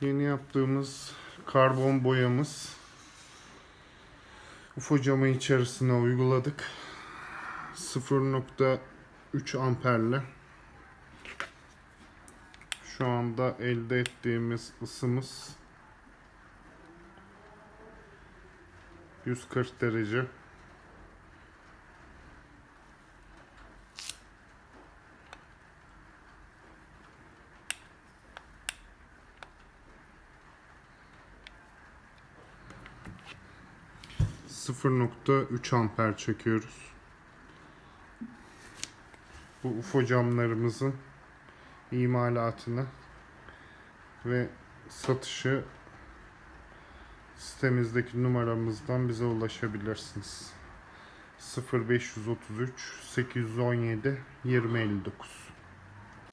Yeni yaptığımız karbon boyamız. UFO camı içerisine uyguladık. 0.3 amperle. Şu anda elde ettiğimiz ısımız 140 derece. ...0.3 amper çekiyoruz. Bu UFO camlarımızın imalatını ve satışı sitemizdeki numaramızdan bize ulaşabilirsiniz. 0533 817 2059